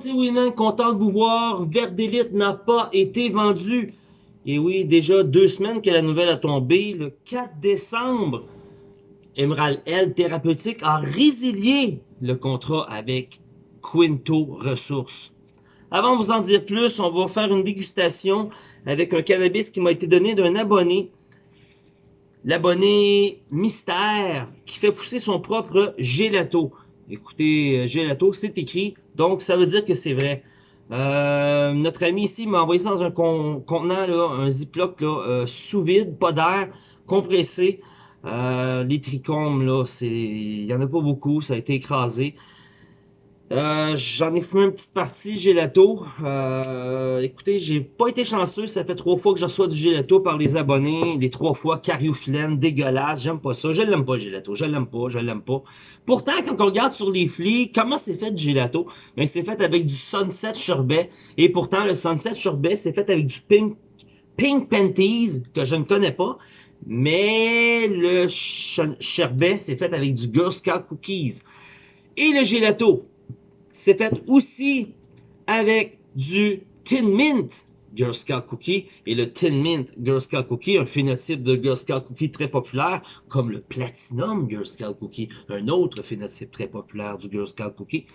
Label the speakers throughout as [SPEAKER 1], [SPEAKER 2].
[SPEAKER 1] c'est Winman, content de vous voir. Verdélite n'a pas été vendu. Et oui, déjà deux semaines que la nouvelle a tombé. Le 4 décembre, Emerald L Thérapeutique a résilié le contrat avec Quinto Ressources. Avant de vous en dire plus, on va faire une dégustation avec un cannabis qui m'a été donné d'un abonné. L'abonné mystère qui fait pousser son propre gelato. Écoutez, euh, gelato, c'est écrit, donc ça veut dire que c'est vrai. Euh, notre ami ici m'a envoyé ça dans un contenant, là, un ziploc euh, sous vide, pas d'air, compressé. Euh, les trichomes, là, il y en a pas beaucoup, ça a été écrasé. Euh, J'en ai fumé une petite partie gelato. Euh, écoutez, j'ai pas été chanceux. Ça fait trois fois que je reçois du gelato par les abonnés. Les trois fois cariophyllène, dégueulasse. J'aime pas ça. Je l'aime pas, gelato. Je l'aime pas, je l'aime pas. Pourtant, quand on regarde sur les flics, comment c'est fait du gelato? Ben, c'est fait avec du sunset sherbet. Et pourtant, le sunset sherbet, c'est fait avec du pink, pink panties, que je ne connais pas. Mais le sherbet, c'est fait avec du Girl Scout Cookies. Et le gelato, c'est fait aussi avec du Tin Mint Girl Scout Cookie. Et le Tin Mint Girl Scout Cookie, un phénotype de Girl Scout Cookie très populaire, comme le Platinum Girl Scout Cookie, un autre phénotype très populaire du Girl Scout Cookie.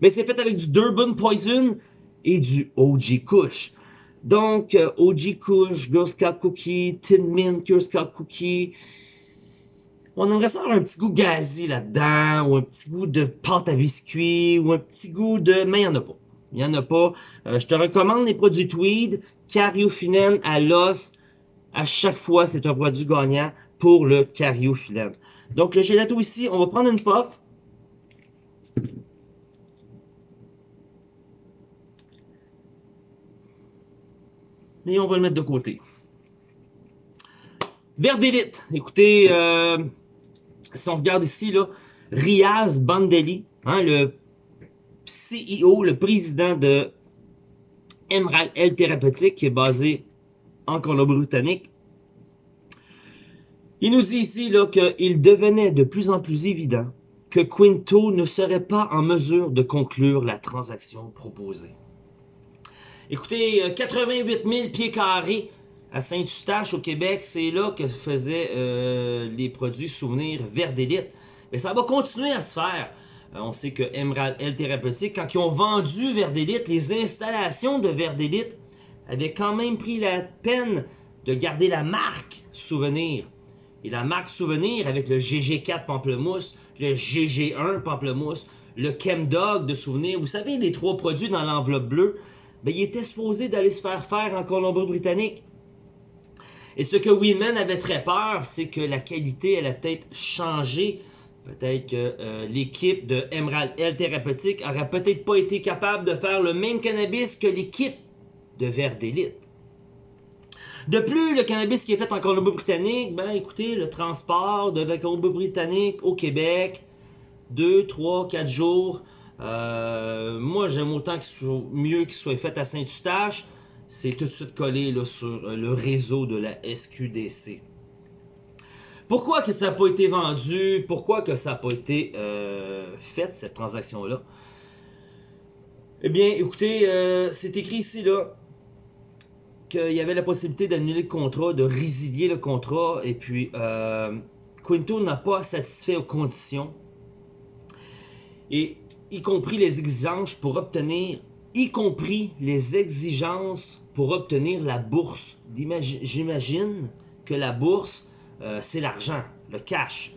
[SPEAKER 1] Mais c'est fait avec du Durban Poison et du OG Kush. Donc, euh, OG Kush, Girl Scout Cookie, Tin Mint Girl Scout Cookie, on aimerait savoir un petit goût gazi là-dedans, ou un petit goût de pâte à biscuit, ou un petit goût de... Mais il n'y en a pas. Il n'y en a pas. Euh, je te recommande les produits Tweed, cariophyllène à l'os. À chaque fois, c'est un produit gagnant pour le cariophyllène. Donc, le gelato ici, on va prendre une puff. Et on va le mettre de côté. Verdélite. Écoutez, euh, si on regarde ici, Riaz Bandeli, hein, le CEO, le président de Emerald L Thérapeutique, qui est basé en Colombie-Britannique, il nous dit ici qu'il devenait de plus en plus évident que Quinto ne serait pas en mesure de conclure la transaction proposée. Écoutez, 88 euh, 000 pieds carrés à Saint-Eustache au Québec, c'est là que se faisaient euh, les produits souvenirs Verdélite. Mais ça va continuer à se faire. Euh, on sait que Emerald L Thérapeutique, quand ils ont vendu Verdélite, les installations de Verdélite avaient quand même pris la peine de garder la marque Souvenir. Et la marque Souvenir avec le GG4 Pamplemousse, le GG1 Pamplemousse, le Chemdog de Souvenir, vous savez, les trois produits dans l'enveloppe bleue, ben, il était supposé d'aller se faire faire en Colombie-Britannique. Et ce que Winman avait très peur, c'est que la qualité, elle a peut-être changé. Peut-être que euh, l'équipe de Emerald L Thérapeutique aurait peut-être pas été capable de faire le même cannabis que l'équipe de Vert d'élite. De plus, le cannabis qui est fait en Colombie-Britannique, ben écoutez, le transport de la Colombie-Britannique au Québec, 2, 3, 4 jours. Euh, moi, j'aime autant qu'il soit mieux qu'il soit fait à Saint-Eustache c'est tout de suite collé sur euh, le réseau de la SQDC. Pourquoi que ça n'a pas été vendu? Pourquoi que ça n'a pas été euh, fait, cette transaction-là? Eh bien, écoutez, euh, c'est écrit ici, qu'il y avait la possibilité d'annuler le contrat, de résilier le contrat, et puis Quinto n'a pas satisfait aux conditions, et y compris les exigences pour obtenir y compris les exigences pour obtenir la bourse. J'imagine que la bourse, euh, c'est l'argent, le cash.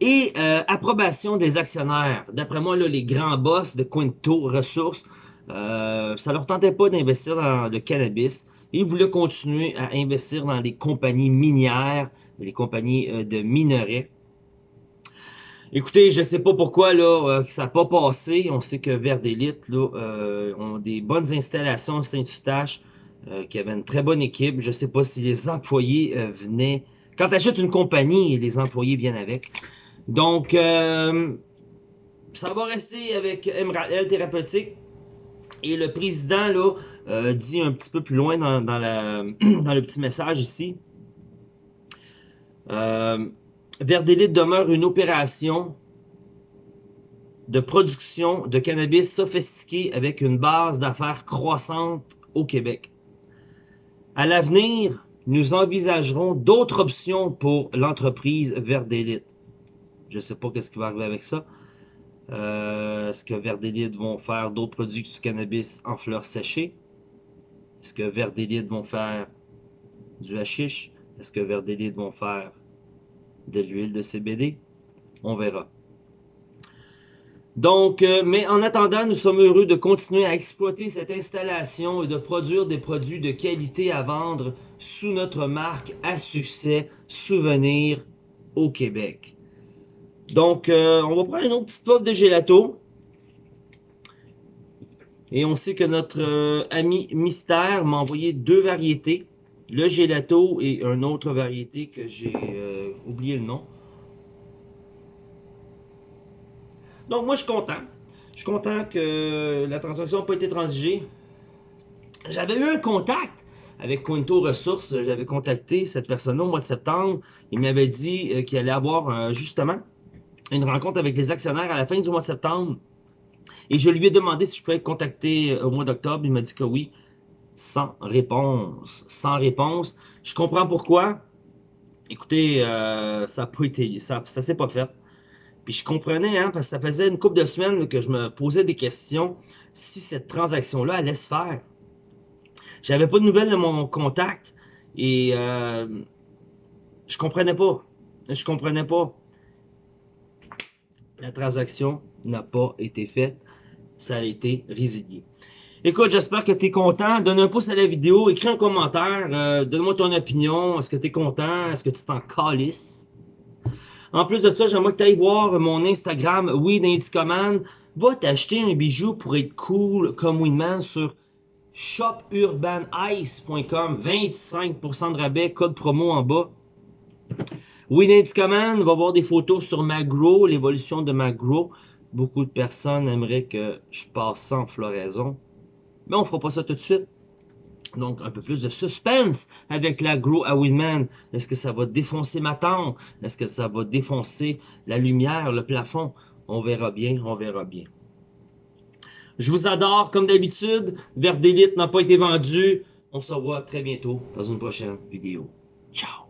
[SPEAKER 1] Et euh, approbation des actionnaires. D'après moi, les grands boss de Quinto Ressources, euh, ça leur tentait pas d'investir dans le cannabis. Ils voulaient continuer à investir dans les compagnies minières, les compagnies de minerais. Écoutez, je sais pas pourquoi là euh, ça n'a pas passé. On sait que Vert d'élite là euh, ont des bonnes installations à Saint-Eustache, euh, qui avait une très bonne équipe. Je sais pas si les employés venaient. Quand tu achètes une compagnie, les employés viennent avec. Donc ça va rester avec Emerald Thérapeutique. Et le président là dit un petit peu plus loin dans, dans, la, dans le petit message ici. Euh, Verdélite demeure une opération de production de cannabis sophistiqué avec une base d'affaires croissante au Québec. À l'avenir, nous envisagerons d'autres options pour l'entreprise Verdélite. Je ne sais pas qu'est-ce qui va arriver avec ça. Euh, Est-ce que Verdélite vont faire d'autres produits du cannabis en fleurs séchées? Est-ce que Verdélite vont faire du hashish? Est-ce que Verdélite vont faire de l'huile de CBD? On verra. Donc, euh, mais en attendant, nous sommes heureux de continuer à exploiter cette installation et de produire des produits de qualité à vendre sous notre marque à succès Souvenir au Québec. Donc, euh, on va prendre une autre petite pop de gelato. Et on sait que notre euh, ami Mystère m'a envoyé deux variétés. Le gelato et une autre variété que j'ai oublié le nom. Donc, moi, je suis content. Je suis content que la transaction n'a pas été transigée. J'avais eu un contact avec Quinto Ressources. J'avais contacté cette personne au mois de septembre. Il m'avait dit euh, qu'il allait avoir justement une rencontre avec les actionnaires à la fin du mois de septembre. Et je lui ai demandé si je pouvais être contacté au mois d'octobre. Il m'a dit que oui. Sans réponse. Sans réponse. Je comprends pourquoi. Écoutez, euh, ça n'a pas été. Ça, ça s'est pas fait. Puis je comprenais, hein, parce que ça faisait une couple de semaines que je me posais des questions si cette transaction-là allait se faire. J'avais pas de nouvelles de mon contact et euh, je comprenais pas. Je comprenais pas. La transaction n'a pas été faite. Ça a été résilié. Écoute, j'espère que tu es content. Donne un pouce à la vidéo, écris un commentaire, euh, donne-moi ton opinion. Est-ce que tu es content? Est-ce que tu t'en calisses? En plus de ça, j'aimerais que tu ailles voir mon Instagram, Command. Va t'acheter un bijou pour être cool comme Weedman sur shopurbanice.com. 25% de rabais, code promo en bas. Winnie's Command va voir des photos sur Magro, l'évolution de Magro. Beaucoup de personnes aimeraient que je passe en floraison. Mais on fera pas ça tout de suite. Donc, un peu plus de suspense avec la Grow à Winman. Est-ce que ça va défoncer ma tente? Est-ce que ça va défoncer la lumière, le plafond? On verra bien, on verra bien. Je vous adore, comme d'habitude. Verdélite n'a pas été vendu. On se revoit très bientôt dans une prochaine vidéo. Ciao!